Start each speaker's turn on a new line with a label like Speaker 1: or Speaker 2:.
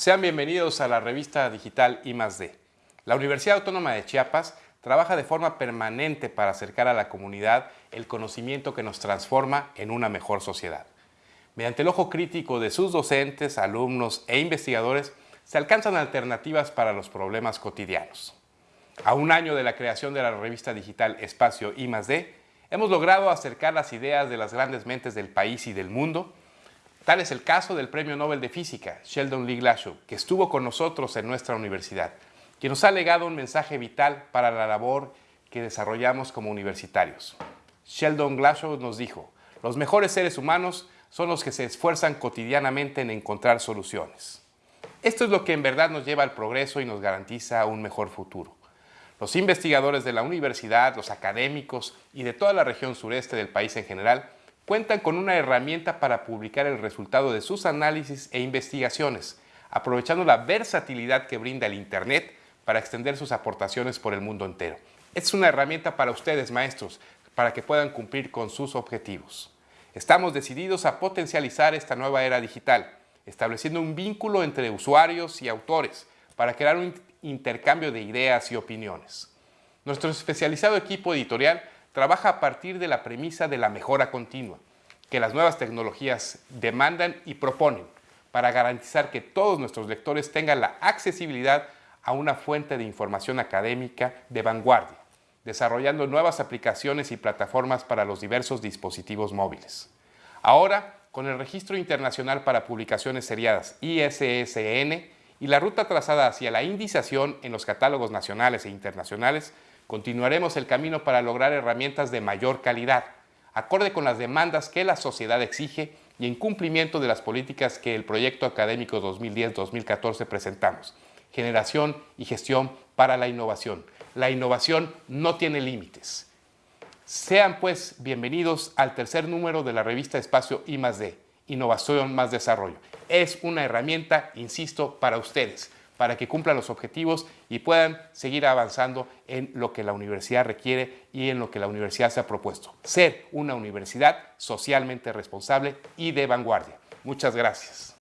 Speaker 1: Sean bienvenidos a la revista digital I+D. La Universidad Autónoma de Chiapas trabaja de forma permanente para acercar a la comunidad el conocimiento que nos transforma en una mejor sociedad. Mediante el ojo crítico de sus docentes, alumnos e investigadores, se alcanzan alternativas para los problemas cotidianos. A un año de la creación de la revista digital Espacio I+D, hemos logrado acercar las ideas de las grandes mentes del país y del mundo Tal es el caso del Premio Nobel de Física, Sheldon Lee Glashow, que estuvo con nosotros en nuestra universidad, que nos ha legado un mensaje vital para la labor que desarrollamos como universitarios. Sheldon Glashow nos dijo, los mejores seres humanos son los que se esfuerzan cotidianamente en encontrar soluciones. Esto es lo que en verdad nos lleva al progreso y nos garantiza un mejor futuro. Los investigadores de la universidad, los académicos y de toda la región sureste del país en general cuentan con una herramienta para publicar el resultado de sus análisis e investigaciones, aprovechando la versatilidad que brinda el Internet para extender sus aportaciones por el mundo entero. Es una herramienta para ustedes, maestros, para que puedan cumplir con sus objetivos. Estamos decididos a potencializar esta nueva era digital, estableciendo un vínculo entre usuarios y autores para crear un intercambio de ideas y opiniones. Nuestro especializado equipo editorial trabaja a partir de la premisa de la mejora continua, que las nuevas tecnologías demandan y proponen para garantizar que todos nuestros lectores tengan la accesibilidad a una fuente de información académica de vanguardia, desarrollando nuevas aplicaciones y plataformas para los diversos dispositivos móviles. Ahora, con el Registro Internacional para Publicaciones Seriadas ISSN y la ruta trazada hacia la indización en los catálogos nacionales e internacionales, Continuaremos el camino para lograr herramientas de mayor calidad, acorde con las demandas que la sociedad exige y en cumplimiento de las políticas que el proyecto académico 2010-2014 presentamos. Generación y gestión para la innovación. La innovación no tiene límites. Sean pues bienvenidos al tercer número de la revista Espacio I+D, Innovación más Desarrollo. Es una herramienta, insisto, para ustedes para que cumplan los objetivos y puedan seguir avanzando en lo que la universidad requiere y en lo que la universidad se ha propuesto. Ser una universidad socialmente responsable y de vanguardia. Muchas gracias.